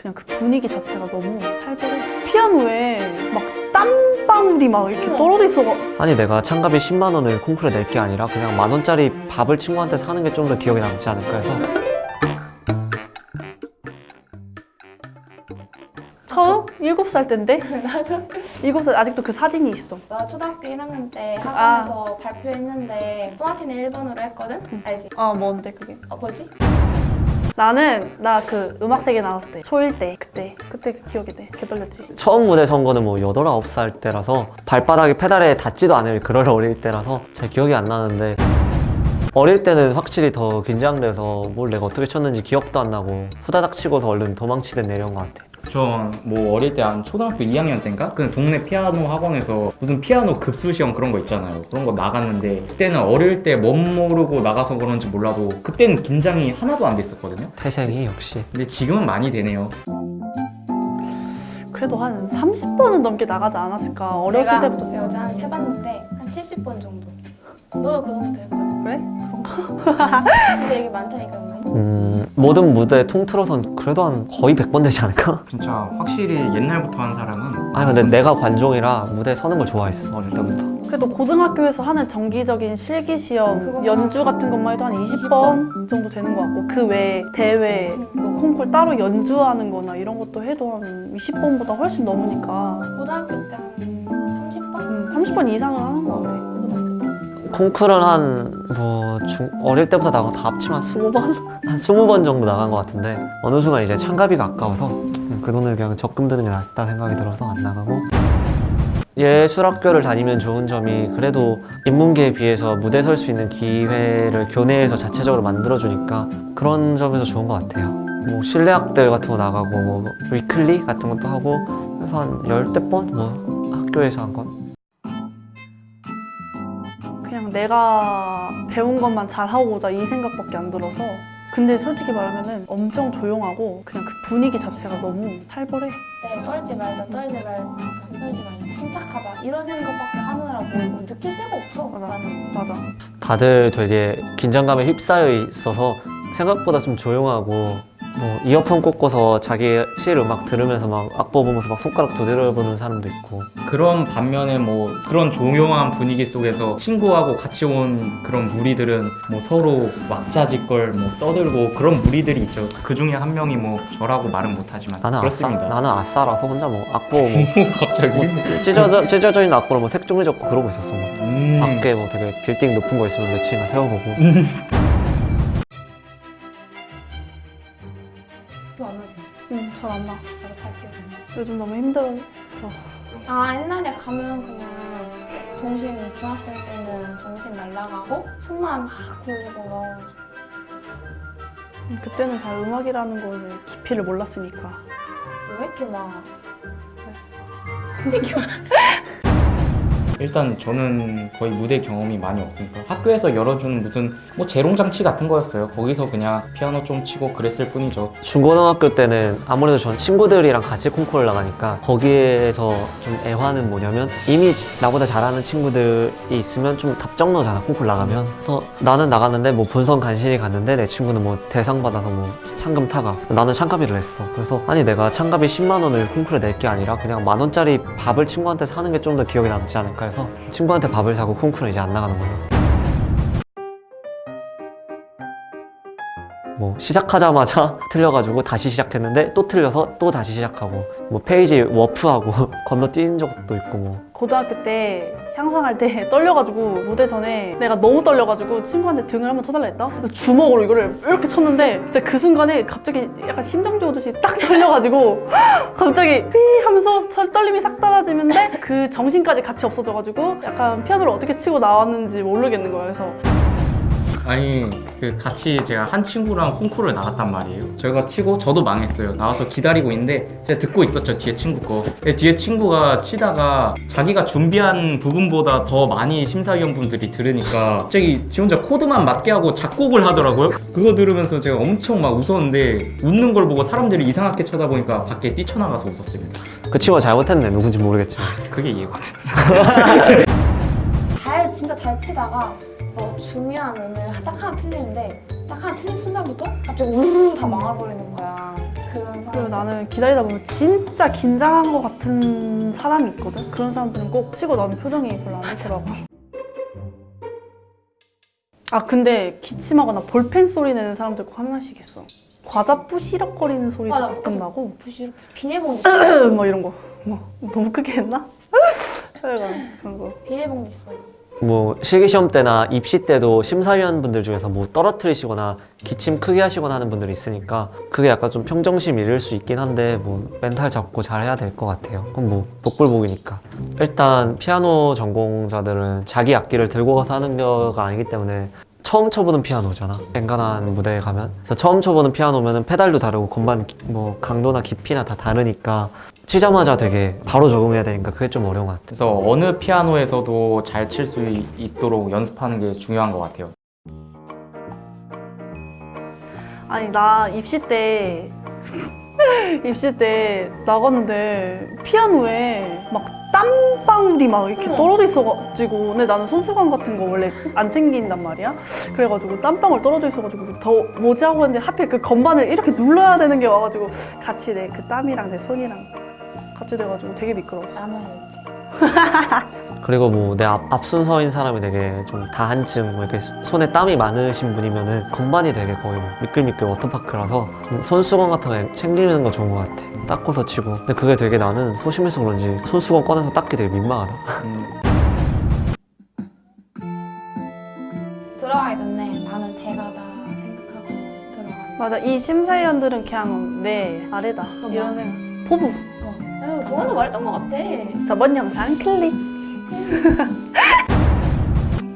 그냥 그 분위기 자체가 너무 살벌해. 피아노에 막 땀방울이 막 이렇게 떨어져 있어가 아니 내가 창갑이 10만 원을 콩쿠르에 낼 게 아니라 그냥 만 원짜리 밥을 친구한테 사는 게 좀 더 기억에 남지 않을까 해서 처음? 일곱 살 때인데? 나도 일곱 살 아직도 그 사진이 있어. 나 초등학교 1학년 때 아. 학원에서 발표했는데 소나티는 1번으로 했거든? 알지? 아 뭔데 그게? 어 뭐지? 나는 나 그 음악세계 나왔을 때 초일 때 그때 그때 그 기억이 돼. 개 떨렸지. 처음 무대 선 거는 뭐 8, 9살 때라서 발바닥이 페달에 닿지도 않을 그럴 어릴 때라서 잘 기억이 안 나는데 어릴 때는 확실히 더 긴장돼서 뭘 내가 어떻게 쳤는지 기억도 안 나고 후다닥 치고서 얼른 도망치듯 내려온 것 같아 전 뭐 어릴 때 한 초등학교 2학년 때인가? 그 동네 피아노 학원에서 무슨 피아노 급수 시험 그런 거 있잖아요. 그런 거 나갔는데 그때는 어릴 때멋 모르고 나가서 그런지 몰라도 그때는 긴장이 하나도 안 됐었거든요. 태생이 역시 근데 지금은 많이 되네요. 그래도 한 30번은 넘게 나가지 않았을까 어렸을 때부터 여자 한세 봤는데 한 70번 정도 너도 그 정도 될걸? 그래? 근데 이게 많다니까 음, 모든 무대 통틀어선 그래도 한 거의 100번 되지 않을까? 진짜 확실히 옛날부터 한 사람은 아니 근데 내가 관종이라 무대에 서는 걸 좋아했어 어릴 때부터 그래도 고등학교에서 하는 정기적인 실기 시험 그거만 연주 같은 것만 해도 한 20번 정도 되는 것 같고 그 외에 대회 뭐 콩쿨 따로 연주하는 거나 이런 것도 해도 한 20번보다 훨씬 넘으니까 고등학교 때 한 30번? 음, 30번 이상은 하는 것 같아 콩쿨은 한뭐 어릴 때부터 나가고 다 합치면 한 20번? 한 20번 정도 나간 것 같은데 어느 순간 이제 창가비가 아까워서 그냥 그 돈을 그냥 적금 드는 게 낫다 생각이 들어서 안 나가고 예술학교를 다니면 좋은 점이 그래도 인문계에 비해서 무대 설 수 있는 기회를 교내에서 자체적으로 만들어주니까 그런 점에서 좋은 것 같아요 뭐 실내악대 같은 거 나가고 뭐 위클리 같은 것도 하고 그래서 한 열대 번? 뭐 학교에서 한 건? 그냥 내가 배운 것만 잘하고 오자 이 생각밖에 안 들어서 근데 솔직히 말하면 은 엄청 조용하고 그냥 그 분위기 자체가 너무 살벌해. 네, 떨지 말자, 떨지 말자, 떨지 말자, 침착하자. 이런 생각밖에 하느라고 뭐 느낄 새가 없어. 맞아. 맞아. 다들 되게 긴장감에 휩싸여 있어서 생각보다 좀 조용하고 뭐 이어폰 꽂고서 자기 칠 음악 들으면서 막 악보 보면서 막 손가락 두드려보는 사람도 있고 그런 반면에 뭐 그런 조용한 분위기 속에서 친구하고 같이 온 그런 무리들은 뭐 서로 왁자지껄 뭐 떠들고 그런 무리들이 있죠. 그 중에 한 명이 뭐 저라고 말은 못하지만 나는 아싸 그렇습니다. 나는 아싸라서 혼자 뭐 악보 뭐, 갑자기 뭐 찢어져 찢어져 있는 악보로 뭐 색종이 적고 그러고 있었어 뭐 음. 밖에 뭐 되게 빌딩 높은 거 있으면 며칠이나 세워보고 안 나. 나도 잘 기억 안 나. 요즘 너무 힘들어서 아 옛날에 가면 그냥 정신 중학생 때는 정신 날라가고 손만 막 굴리고 막 음, 그때는 잘 음악이라는 거를 깊이를 몰랐으니까 왜 이렇게 막 일단 저는 거의 무대 경험이 많이 없으니까 학교에서 열어준 무슨 뭐 재롱장치 같은 거였어요. 거기서 그냥 피아노 좀 치고 그랬을 뿐이죠. 중고등학교 때는 아무래도 전 친구들이랑 같이 콩쿠르를 나가니까 거기에서 좀 애환은 뭐냐면 이미 나보다 잘하는 친구들이 있으면 좀 답정너잖아 콩쿠르 나가면 그래서 나는 나갔는데 뭐 본선 간신히 갔는데 내 친구는 뭐 대상 받아서 뭐 상금 타가 나는 창가비를 냈어 그래서 아니 내가 창가비 10만 원을 콩쿠르에 낼 게 아니라 그냥 만 원짜리 밥을 친구한테 사는 게 좀 더 기억에 남지 않을까 해서 친구한테 밥을 사고 콩쿠르는 이제 안 나가는 거야 뭐 시작하자마자 틀려가지고 다시 시작했는데 또 틀려서 또 다시 시작하고 뭐 페이지 워프하고 건너뛴 적도 있고 뭐. 고등학교 때 향상할 때 떨려가지고 무대 전에 내가 너무 떨려가지고 친구한테 등을 한번 쳐달라 했다. 그래서 주먹으로 이거를 이렇게 쳤는데 진짜 그 순간에 갑자기 약간 심정지 오듯이 딱 떨려가지고 갑자기 삐 하면서 설- 떨림이 싹 사라지는데 그 정신까지 같이 없어져가지고 약간 피아노를 어떻게 치고 나왔는지 모르겠는 거예요. 그래서 아니 그 같이 제가 한 친구랑 콩쿠르를 나갔단 말이에요. 저희가 치고 저도 망했어요. 나와서 기다리고 있는데 제가 듣고 있었죠 뒤에 친구 거. 뒤에 친구가 치다가 자기가 준비한 부분보다 더 많이 심사위원분들이 들으니까 갑자기 지 혼자 코드만 맞게 하고 작곡을 하더라고요. 그거 들으면서 제가 엄청 막 웃었는데 웃는 걸 보고 사람들이 이상하게 쳐다보니까 밖에 뛰쳐나가서 웃었습니다. 그 친구가 잘못했네. 누군지 모르겠지만. 그게 이해거든 잘 진짜 잘 치다가 뭐 중요한 음을 딱 하나 틀리는데 딱 하나 틀린 순간부터 갑자기 우르르 다 망해버리는 거야 그런 그리고 사람. 나는 기다리다 보면 진짜 긴장한 것 같은 사람이 있거든. 그런 사람들은 꼭 치고 나는 표정이 별로 안 좋더라고. 아 근데 기침하거나 볼펜 소리 내는 사람들 꼭 하나씩 있어. 과자 부시럭거리는 소리도 맞아. 가끔 나고 부실 비닐봉지 뭐 이런 거. 뭐 너무 크게 했나? 그런 거. 비닐봉지 소리. 뭐 실기시험 때나 입시 때도 심사위원분들 중에서 뭐 떨어뜨리시거나 기침 크게 하시거나 하는 분들이 있으니까 그게 약간 좀 평정심 잃을 수 있긴 한데 뭐 멘탈 잡고 잘 해야 될 것 같아요. 그건 뭐 복불복이니까. 일단 피아노 전공자들은 자기 악기를 들고 가서 하는 거가 아니기 때문에 처음 쳐보는 피아노잖아. 엔간한 무대에 가면. 그래서 처음 쳐보는 피아노면 은 페달도 다르고 건반 기- 뭐 강도나 깊이나 다 다르니까 치자마자 되게 바로 적응해야 되니까 그게 좀 어려운 것 같아. 그래서 어느 피아노에서도 잘 칠 수 있도록 연습하는 게 중요한 것 같아요. 아니 나 입시 때 입시 때 나갔는데 피아노에 막 땀방울이 막 이렇게. 떨어져 있어가지고 근데 나는 손수건 같은 거 원래 안 챙긴단 말이야 그래가지고 땀방울 떨어져 있어가지고 더 뭐지 하고 했는데 하필 그 건반을 이렇게 눌러야 되는 게 와가지고 같이 내 그 땀이랑 내 손이랑 같이 돼가지고 되게 미끄러워 남아야지. 그리고 뭐 내 앞 순서인 사람이 되게 좀 다한증 뭐 이렇게 손에 땀이 많으신 분이면 은 건반이 되게 거의 뭐 미끌미끌 워터파크라서 좀 손수건 같은 거 챙기는 거 좋은 것 같아. 닦고서 치고. 근데 그게 되게 나는 소심해서 그런지 손수건 꺼내서 닦기 되게 민망하다. 음, 들어가기 전에 나는 대가다 생각하고 들어가. 맞아 이 심사위원들은 그냥 내 아래다 너무 이런 생각 포부 어. 아유, 동원도 말했던 것 같아. 저번 영상 클릭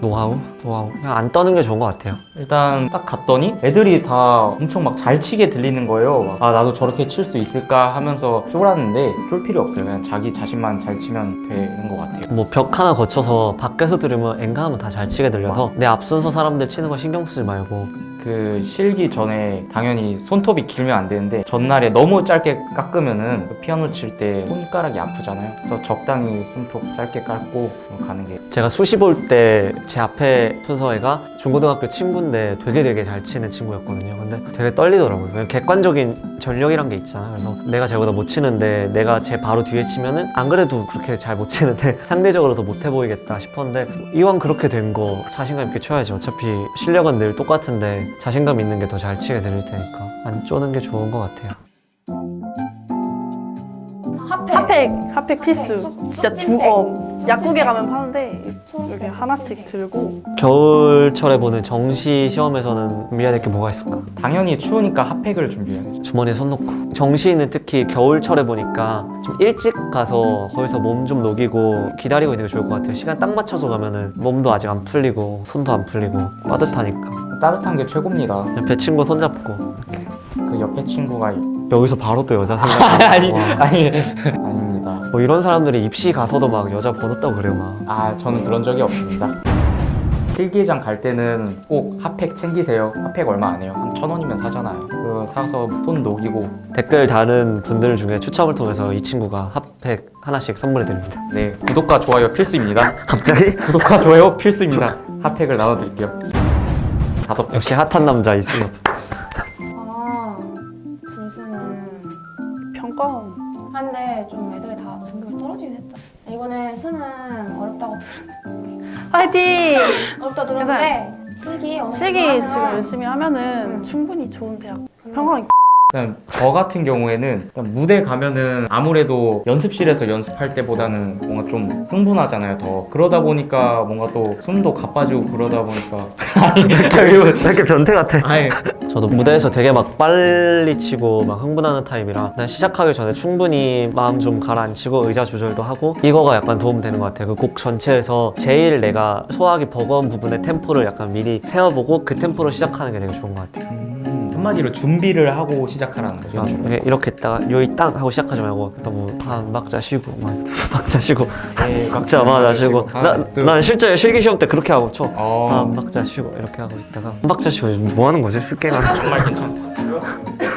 노하우? 노하우. 그냥 안 떠는 게 좋은 것 같아요. 일단 딱 갔더니 애들이 다 엄청 막 잘 치게 들리는 거예요. 아 나도 저렇게 칠 수 있을까 하면서 쫄았는데 쫄 필요 없어요. 그냥 자기 자신만 잘 치면 되는 것 같아요. 뭐 벽 하나 거쳐서 밖에서 들으면 엔간하면 다 잘 치게 들려서 내 앞 순서 사람들 치는 거 신경 쓰지 말고 그 실기 전에 당연히 손톱이 길면 안 되는데 전날에 너무 짧게 깎으면은 그 피아노 칠 때 손가락이 아프잖아요. 그래서 적당히 손톱 짧게 깎고 가는 게 제가 수시 볼 때 제 앞에 순서애가 중고등학교 친구인데 되게 되게 잘 치는 친구였거든요. 근데 되게 떨리더라고요. 객관적인 전력이란 게 있잖아요. 그래서 내가 쟤보다 못 치는데 내가 쟤 바로 뒤에 치면은 안 그래도 그렇게 잘 못 치는데 상대적으로 더 못해 보이겠다 싶었는데 이왕 그렇게 된 거 자신감 있게 쳐야지. 어차피 실력은 늘 똑같은데 자신감 있는 게 더 잘 치게 들릴 테니까 안 쪼는 게 좋은 것 같아요. 핫팩. 핫팩 핫팩 필수 쏙- 진짜 쏙찐팩. 두 어, 약국에 가면 파는데 여기 하나씩 핫팩. 들고 겨울철에 보는 정시 시험에서는 준비해야 될 게 뭐가 있을까? 당연히 추우니까 핫팩을 준비해야죠. 주머니에 손 넣고 정시는 특히 겨울철에 보니까 좀 일찍 가서 거기서 몸 좀 녹이고 기다리고 있는 게 좋을 것 같아요 시간 딱 맞춰서 가면 은 몸도 아직 안 풀리고 손도 안 풀리고 빠듯하니까 따뜻한 게 최고입니다. 배 친구 손잡고 그 옆에 친구가 여기서 바로 또 여자 생각이 아니 와. 아니 아닙니다. 뭐 이런 사람들이 입시 가서도 막 여자 번호 따고 그래요 막 아 저는 그런 적이 없습니다. 필기장 갈 때는 꼭 핫팩 챙기세요. 핫팩 얼마 안 해요. 한 천 원이면 사잖아요. 그거 사서 손 녹이고 댓글 다는 분들 중에 추첨을 통해서 이 친구가 핫팩 하나씩 선물해 드립니다 네 구독과 좋아요 필수입니다. 갑자기? 구독과 좋아요 필수입니다. 핫팩을 나눠드릴게요. 다섯 개. 역시 핫한 남자 있으면 들 화이팅! 어렵다 들었는데 실기 실기 지금 열심히 하면은 음. 충분히 좋은 대학 평강 일단 저 같은 경우에는 일단 무대 가면은 아무래도 연습실에서 연습할 때보다는 뭔가 좀 흥분하잖아요 더. 그러다 보니까 뭔가 또 숨도 가빠지고 그러다 보니까. 왜 이렇게 변태 같아. 아예 저도 무대에서 되게 막 빨리 치고 막 흥분하는 타입이라 난 시작하기 전에 충분히 마음 좀 가라앉히고 의자 조절도 하고 이거가 약간 도움되는 것 같아요. 그 곡 전체에서 제일 내가 소화하기 버거운 부분의 템포를 약간 미리 세워보고 그 템포로 시작하는 게 되게 좋은 것 같아요. 음, 한마디로 준비를 하고 시작하라는 거죠. 아, 이렇게, 이렇게 있다가 요이 땅 하고 시작하지 말고 너무 한 박자 쉬고 막두 박자 쉬고. 네, 박자 맞아 쉬고. 나, 둘. 난 실제 실기시험 때 그렇게 하고 쳐. 어, 한 박자 쉬고 이렇게 하고 있다가. 한 박자 쉬고 뭐 하는 거지? 쉴게가 정말 괜찮다